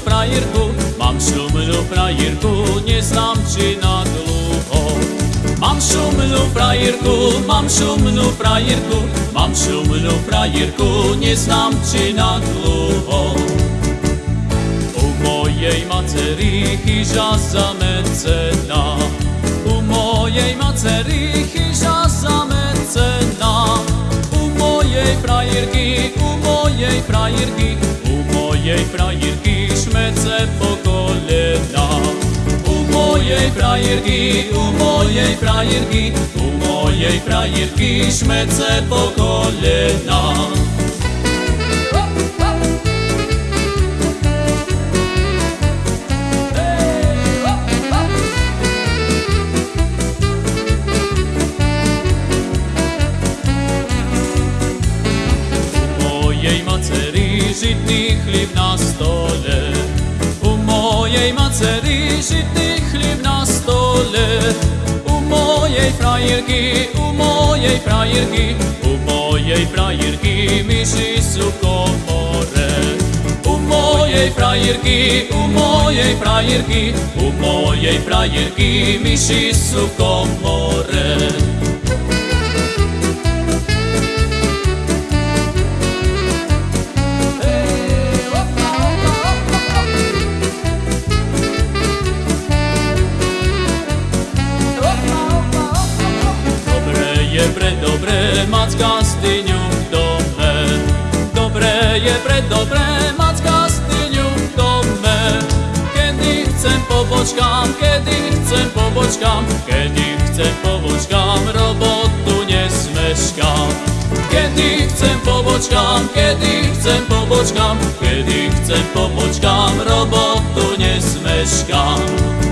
frajerku, mám šumnú frajerku, neznám či na dlho. Mám šumnú frajerku, mám šumnú frajerku, mám šumnú frajerku, neznám či na dlho. U mojej macery chyža zamecená, u mojej macery chyža zamecená, u mojej frajerky, u mojej frajerky, u mojej frajerky šmece po kolena. U mojej frajerky, u mojej frajerky, u mojej frajerky šmece po kolena. žitni hljib na stole. U mojej maceri žitni hljib na stole. U mojej frajerki, u mojej frajerki U mojej frajerki miši su komore U mojej frajerki, u mojej frajerki U mojej frajerki miši su komore je pre dobré mať kastyňu v dome. Dobre je pre dobré mať kastyňu v dome. Kedy chcem pobočkám, kedy chcem pobočkám, kedy chcem pobočkám, robotu nesmeškám. Kedy chcem pobočkám, kedy chcem pobočkám, kedy chcem pobočkám, robotu nesmeškám.